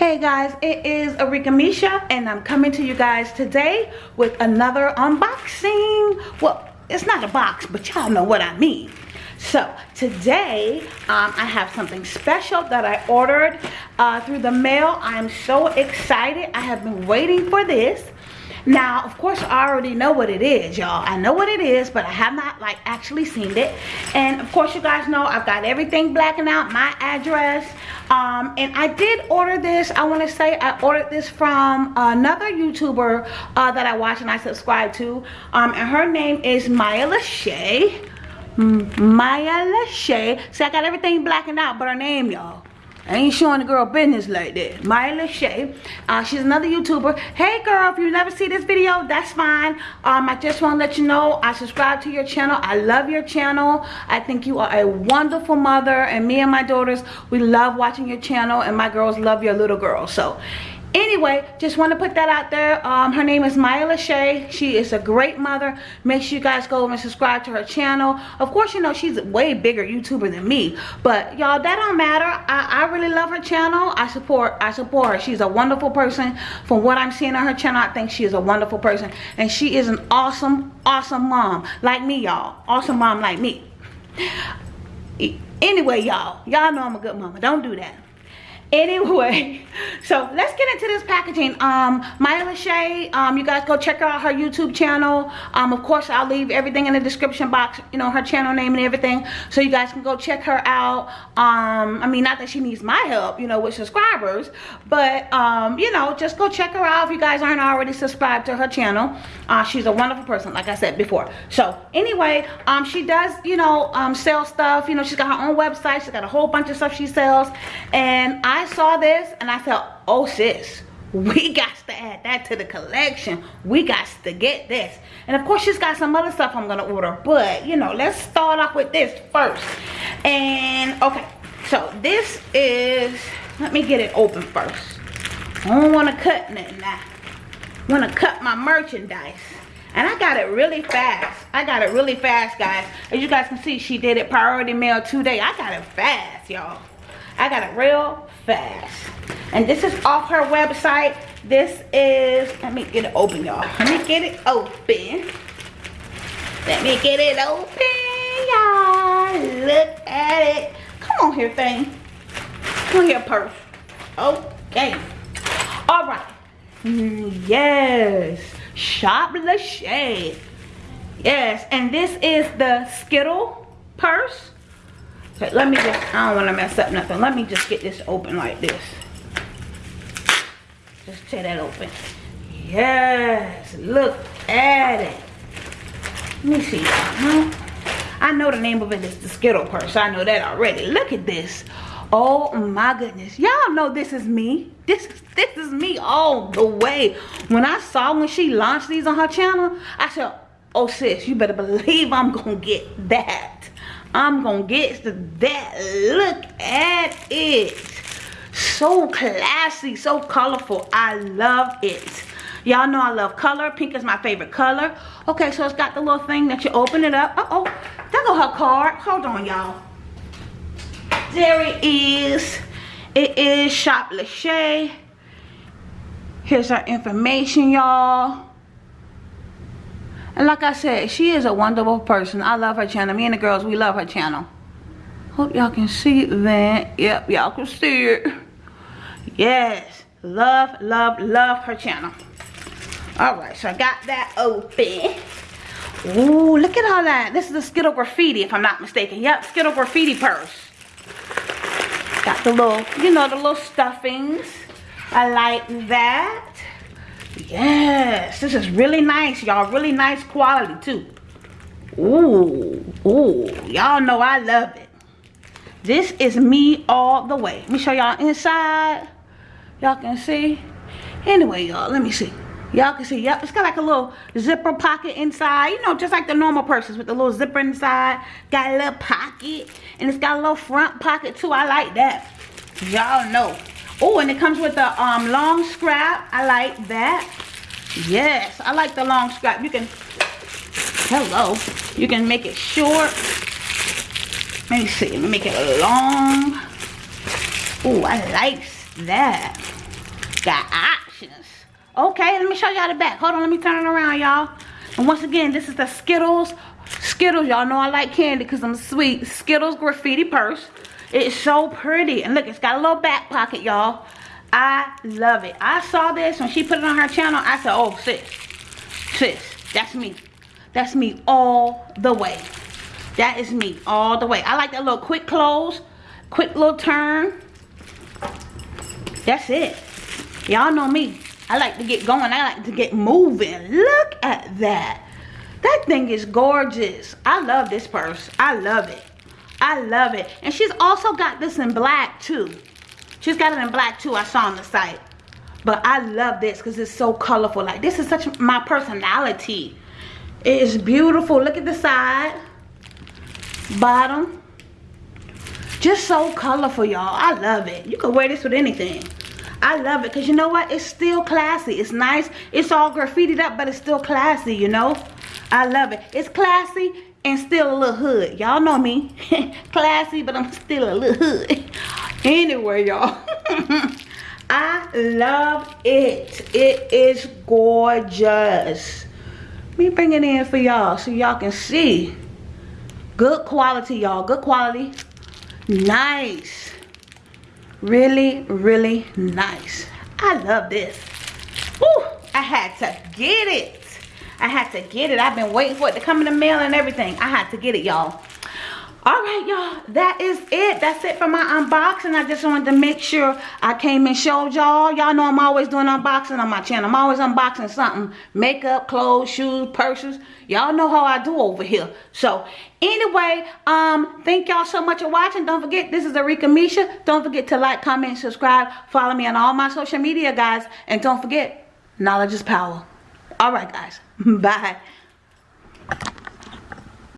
Hey guys, it is Arika Misha and I'm coming to you guys today with another unboxing. Well, it's not a box, but y'all know what I mean. So today um, I have something special that I ordered uh, through the mail. I'm so excited. I have been waiting for this now of course i already know what it is y'all. I know what it is but i have not like actually seen it. And of course you guys know i've got everything blacking out my address. Um, and i did order this i want to say i ordered this from another youtuber uh, that i watch and i subscribe to. Um, and her name is maya lachey. Maya lachey. See i got everything blacking out but her name y'all I ain't showing the girl business like that. Maya Lachey. Uh, she's another YouTuber. Hey girl, if you never see this video, that's fine. Um, I just want to let you know I subscribe to your channel. I love your channel. I think you are a wonderful mother. And me and my daughters, we love watching your channel. And my girls love your little girl. So anyway just want to put that out there. Um, her name is Maya Lachey. She is a great mother. Make sure you guys go and subscribe to her channel. Of course you know she's a way bigger YouTuber than me. But y'all that don't matter. I, I really love her channel. I support I support her. She's a wonderful person. From what I'm seeing on her channel I think she is a wonderful person. And she is an awesome awesome mom like me y'all. Awesome mom like me. Anyway y'all y'all know I'm a good mama. Don't do that anyway so let's get into this packaging. Um maya lachey um you guys go check out her youtube channel. Um of course i'll leave everything in the description box you know her channel name and everything so you guys can go check her out. Um i mean not that she needs my help you know with subscribers but um you know just go check her out if you guys aren't already subscribed to her channel. Uh she's a wonderful person like i said before. So anyway um she does you know um sell stuff you know she's got her own website she's got a whole bunch of stuff she sells and i I saw this and I felt, oh sis, we got to add that to the collection. We got to get this. And of course, she's got some other stuff I'm going to order. But, you know, let's start off with this first. And, okay. So, this is, let me get it open first. I don't want to cut nothing. I want to cut my merchandise. And I got it really fast. I got it really fast, guys. As you guys can see, she did it priority mail today. I got it fast, y'all. I got it real fast. And this is off her website. This is, let me get it open, y'all. Let me get it open. Let me get it open, y'all. Look at it. Come on here, thing. Come here, purse. Okay. All right. Yes. Shop Lachey. Yes, and this is the Skittle purse. Let me just, I don't want to mess up nothing. Let me just get this open like this. Just tear that open. Yes, look at it. Let me see. Huh? I know the name of it is the Skittle purse. I know that already. Look at this. Oh my goodness. Y'all know this is me. This is this is me all the way. When I saw when she launched these on her channel, I said, oh sis, you better believe I'm gonna get that. I'm gonna get to that. Look at it. So classy, so colorful. I love it. Y'all know I love color. Pink is my favorite color. Okay, so it's got the little thing that you open it up. Uh-oh, there go her card. Hold on, y'all. There it is. It is Shop Lachey. Here's our information, y'all. And like I said, she is a wonderful person. I love her channel. Me and the girls, we love her channel. Hope y'all can see that. Yep, y'all can see it. Yes. Love, love, love her channel. Alright, so I got that open. Ooh, look at all that. This is the Skittle Graffiti, if I'm not mistaken. Yep, Skittle Graffiti purse. Got the little, you know, the little stuffings. I like that. Yes, this is really nice, y'all. Really nice quality, too. Ooh, ooh. Y'all know I love it. This is me all the way. Let me show y'all inside. Y'all can see. Anyway, y'all, let me see. Y'all can see, yep, it's got like a little zipper pocket inside. You know, just like the normal purses with the little zipper inside. Got a little pocket. And it's got a little front pocket, too. I like that. Y'all know. Oh, and it comes with a um, long scrap. I like that. Yes, I like the long scrap. You can, hello, you can make it short. Let me see, let me make it long. Oh, I like that. got options. Okay, let me show y'all the back. Hold on, let me turn it around, y'all. And once again, this is the Skittles. Skittles, y'all know I like candy because I'm sweet. Skittles graffiti purse. It's so pretty. And look, it's got a little back pocket, y'all. I love it. I saw this when she put it on her channel. I said, oh, sis. Sis, that's me. That's me all the way. That is me all the way. I like that little quick close. Quick little turn. That's it. Y'all know me. I like to get going. I like to get moving. Look at that. That thing is gorgeous. I love this purse. I love it. I love it. And she's also got this in black too. She's got it in black too. I saw on the site. But I love this because it's so colorful. Like this is such my personality. It is beautiful. Look at the side. Bottom. Just so colorful, y'all. I love it. You can wear this with anything. I love it because you know what? It's still classy. It's nice. It's all graffitied up, but it's still classy, you know? I love it. It's classy and still a little hood. Y'all know me. classy, but I'm still a little hood. anyway, y'all. I love it. It is gorgeous. Let me bring it in for y'all so y'all can see. Good quality, y'all. Good quality. Nice. Really, really nice. I love this. Woo! I had to get it. I had to get it. I've been waiting for it to come in the mail and everything. I had to get it, y'all. All right y'all. That is it. That's it for my unboxing. I just wanted to make sure i came and showed y'all. Y'all know i'm always doing unboxing on my channel. I'm always unboxing something. Makeup clothes shoes purses. Y'all know how i do over here. So anyway um thank y'all so much for watching. Don't forget this is Arika Misha. Don't forget to like comment subscribe. Follow me on all my social media guys. And don't forget knowledge is power all right, guys. Bye.